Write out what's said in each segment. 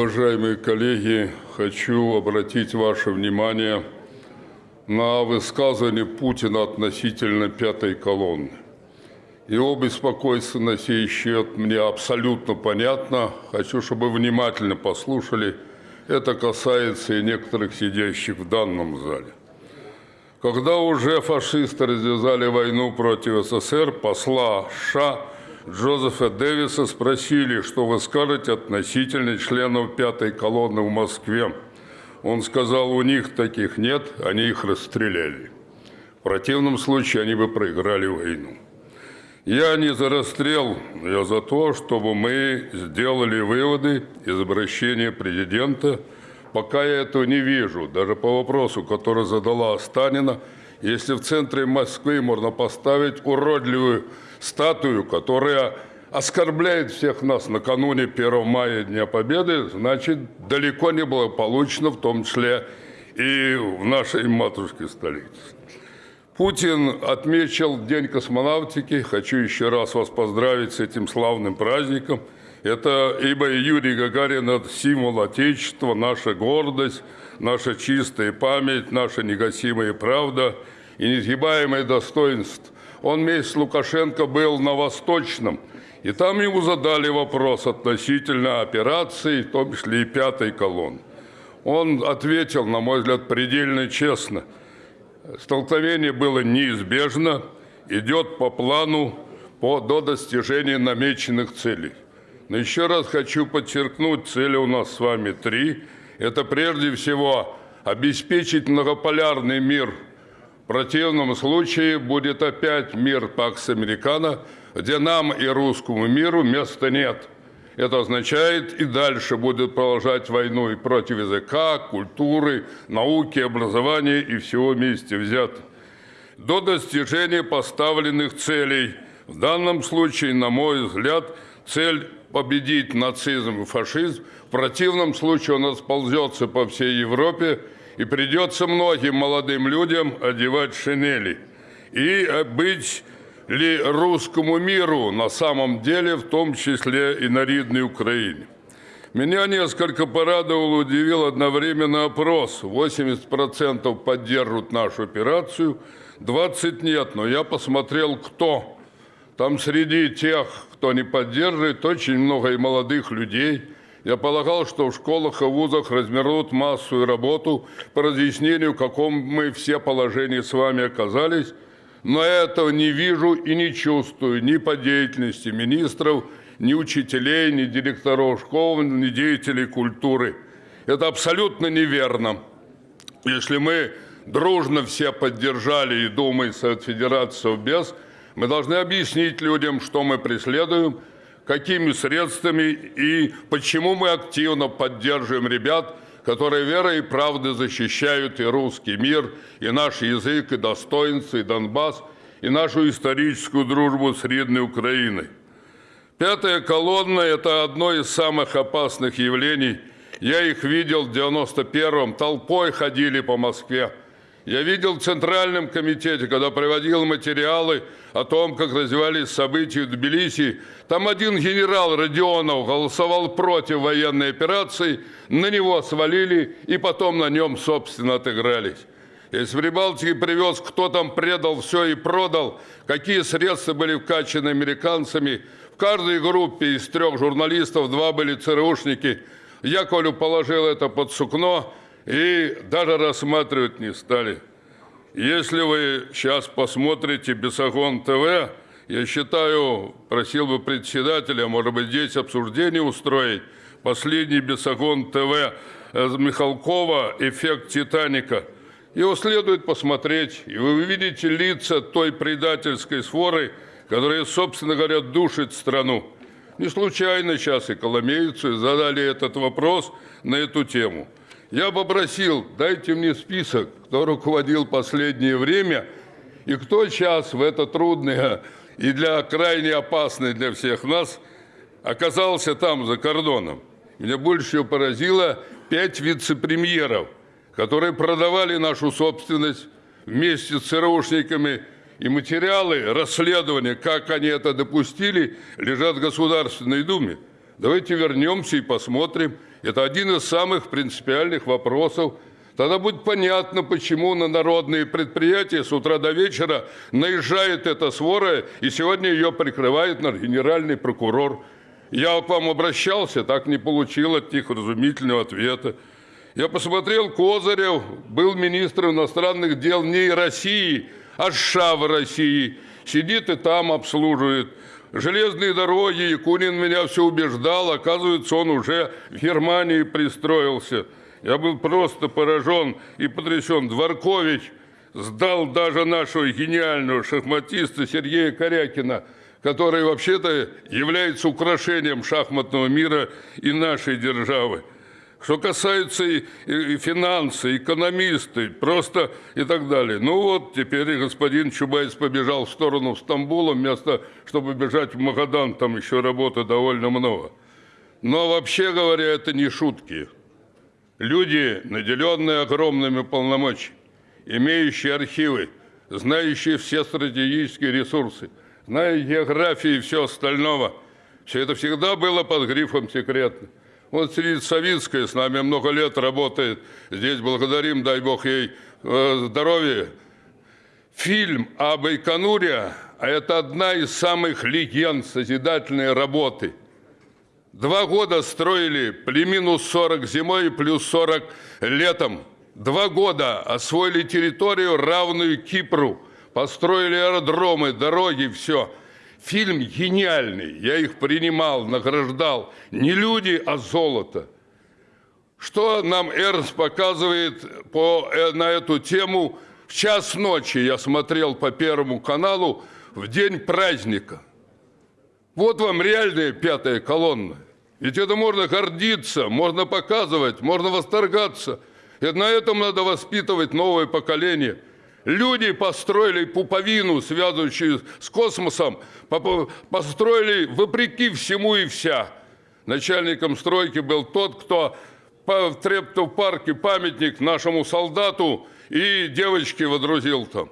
Уважаемые коллеги, хочу обратить ваше внимание на высказывание Путина относительно пятой колонны. Его беспокойство на сей счет мне абсолютно понятно. Хочу, чтобы внимательно послушали. Это касается и некоторых сидящих в данном зале. Когда уже фашисты развязали войну против СССР, посла США Джозефа Дэвиса спросили, что вы скажете относительно членов пятой колонны в Москве. Он сказал, у них таких нет, они их расстреляли. В противном случае они бы проиграли войну. Я не за расстрел, я за то, чтобы мы сделали выводы из обращения президента. Пока я этого не вижу, даже по вопросу, который задала Станина, если в центре Москвы можно поставить уродливую статую, которая оскорбляет всех нас накануне 1 мая Дня Победы, значит, далеко не было получено, в том числе и в нашей матушке столице. Путин отметил День космонавтики. Хочу еще раз вас поздравить с этим славным праздником. Это ибо Юрий Гагарин – это символ Отечества, наша гордость, наша чистая память, наша негасимая правда и несгибаемое достоинство – он с Лукашенко был на Восточном, и там ему задали вопрос относительно операции, в том числе и пятой колонны. Он ответил, на мой взгляд, предельно честно. Столкновение было неизбежно, идет по плану по, до достижения намеченных целей. Но еще раз хочу подчеркнуть, цели у нас с вами три. Это прежде всего обеспечить многополярный мир – противном случае будет опять мир Пакс Американо, где нам и русскому миру места нет. Это означает и дальше будет продолжать войну и против языка, культуры, науки, образования и всего вместе взят. До достижения поставленных целей. В данном случае, на мой взгляд, цель победить нацизм и фашизм. В противном случае он расползется по всей Европе и придется многим молодым людям одевать шинели. И быть ли русскому миру на самом деле, в том числе и на ридной Украине. Меня несколько порадовал, удивил одновременно опрос. 80% поддерживают нашу операцию, 20% нет. Но я посмотрел, кто. Там среди тех, кто не поддерживает, очень много и молодых людей – я полагал, что в школах и вузах развернут массовую работу по разъяснению, в каком мы все положении с вами оказались, но этого не вижу и не чувствую ни по деятельности министров, ни учителей, ни директоров школ, ни деятелей культуры. Это абсолютно неверно. Если мы дружно все поддержали и думаем Совет Федерации без, мы должны объяснить людям, что мы преследуем – какими средствами и почему мы активно поддерживаем ребят, которые верой и правдой защищают и русский мир, и наш язык, и достоинство, и Донбасс, и нашу историческую дружбу с родной Украиной. Пятая колонна – это одно из самых опасных явлений. Я их видел в 91-м, толпой ходили по Москве. Я видел в Центральном комитете, когда приводил материалы о том, как развивались события в Тбилиси, там один генерал Родионов голосовал против военной операции, на него свалили и потом на нем, собственно, отыгрались. Если в Прибалтике привез, кто там предал все и продал, какие средства были вкачаны американцами, в каждой группе из трех журналистов два были ЦРУшники. Яковлю положил это под сукно, и даже рассматривать не стали. Если вы сейчас посмотрите Бесогон ТВ, я считаю, просил бы председателя, может быть, здесь обсуждение устроить, последний Бесогон ТВ Михалкова «Эффект Титаника». Его следует посмотреть, и вы увидите лица той предательской своры, которая, собственно говоря, душит страну. Не случайно сейчас и коломейцы задали этот вопрос на эту тему – я попросил, дайте мне список, кто руководил последнее время и кто сейчас в это трудное и для крайне опасное для всех нас оказался там, за кордоном. Меня больше всего поразило пять вице-премьеров, которые продавали нашу собственность вместе с ЦРУшниками, и материалы расследования, как они это допустили, лежат в Государственной Думе. Давайте вернемся и посмотрим. Это один из самых принципиальных вопросов. Тогда будет понятно, почему на народные предприятия с утра до вечера наезжает эта свора, и сегодня ее прикрывает генеральный прокурор. Я к вам обращался, так не получил от них разумительного ответа. Я посмотрел, Козырев был министром иностранных дел не России, а США в России. Сидит и там обслуживает. Железные дороги, Якунин меня все убеждал, оказывается, он уже в Германии пристроился. Я был просто поражен и потрясен. Дворкович сдал даже нашего гениального шахматиста Сергея Корякина, который вообще-то является украшением шахматного мира и нашей державы. Что касается и, и, и финансы, экономисты, просто и так далее. Ну вот, теперь господин Чубайс побежал в сторону Стамбула, вместо, чтобы бежать в Магадан, там еще работы довольно много. Но вообще говоря, это не шутки. Люди, наделенные огромными полномочиями, имеющие архивы, знающие все стратегические ресурсы, зная географии и все остального, все это всегда было под грифом секретно. Вот Сирит Савинская с нами много лет работает. Здесь благодарим, дай Бог ей э, здоровья. Фильм об Байконуре это одна из самых легенд созидательной работы. Два года строили при минус 40 зимой и плюс 40 летом. Два года освоили территорию, равную Кипру. Построили аэродромы, дороги, все – Фильм гениальный, я их принимал, награждал. Не люди, а золото. Что нам Эрнст показывает по, э, на эту тему? В час ночи я смотрел по Первому каналу в день праздника. Вот вам реальная пятая колонна. Ведь это можно гордиться, можно показывать, можно восторгаться. И на этом надо воспитывать новое поколение – Люди построили пуповину, связывающую с космосом, построили вопреки всему и вся. Начальником стройки был тот, кто в Трептов парке памятник нашему солдату и девочке водрузил там.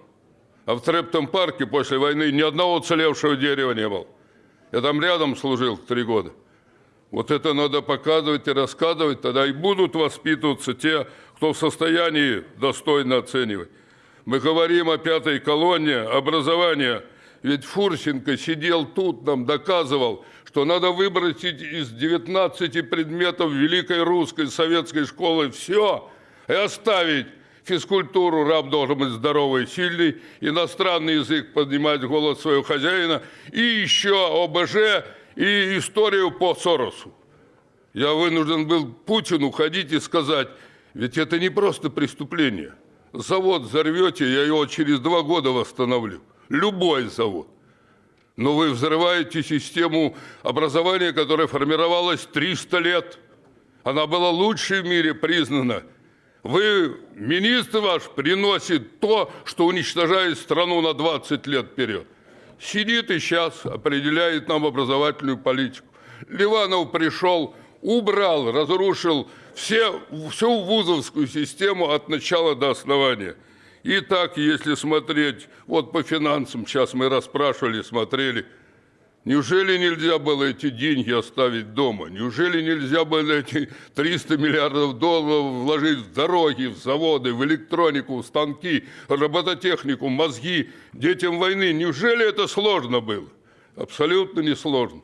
А в Трептом парке после войны ни одного уцелевшего дерева не было. Я там рядом служил три года. Вот это надо показывать и рассказывать, тогда и будут воспитываться те, кто в состоянии достойно оценивать. Мы говорим о пятой колонне образования. Ведь Фурсенко сидел тут, нам доказывал, что надо выбросить из 19 предметов Великой Русской Советской школы все и оставить физкультуру, раб должен быть здоровый, сильный, иностранный язык поднимать голос своего хозяина, и еще ОБЖ и историю по Соросу. Я вынужден был Путину ходить и сказать, ведь это не просто преступление – Завод взорвете, я его через два года восстановлю. Любой завод. Но вы взрываете систему образования, которая формировалась 300 лет. Она была лучшей в мире признана. Вы, министр ваш, приносит то, что уничтожает страну на 20 лет вперед. Сидит и сейчас определяет нам образовательную политику. Ливанов пришел, убрал, разрушил все, всю вузовскую систему от начала до основания. И так, если смотреть, вот по финансам, сейчас мы расспрашивали, смотрели, неужели нельзя было эти деньги оставить дома? Неужели нельзя было эти 300 миллиардов долларов вложить в дороги, в заводы, в электронику, в станки, робототехнику, мозги детям войны? Неужели это сложно было? Абсолютно не сложно.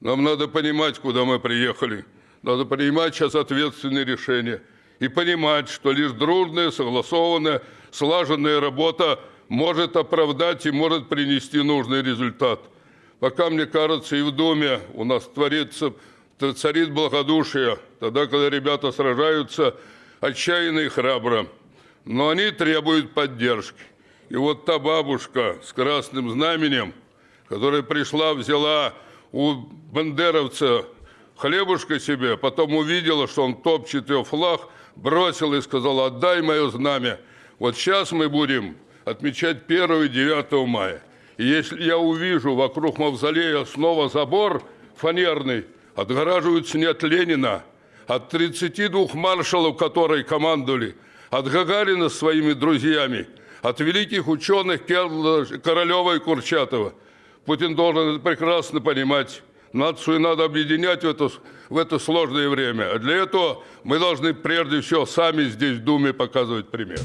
Нам надо понимать, куда мы приехали. Надо принимать сейчас ответственные решения и понимать, что лишь дружная, согласованная, слаженная работа может оправдать и может принести нужный результат. Пока, мне кажется, и в Доме у нас творится, царит благодушие, тогда, когда ребята сражаются отчаянно и храбро. Но они требуют поддержки. И вот та бабушка с красным знаменем, которая пришла, взяла у бандеровца хлебушка себе, потом увидела, что он топчет ее флаг, бросила и сказала, отдай мое знамя. Вот сейчас мы будем отмечать 1 и 9 мая. И если я увижу вокруг мавзолея снова забор фанерный, отгораживаются не от Ленина, от 32 маршалов, которые командовали, от Гагарина с своими друзьями, от великих ученых Королева и Курчатова. Путин должен это прекрасно понимать. Нацию надо объединять в это, в это сложное время. А для этого мы должны прежде всего сами здесь в Думе показывать пример.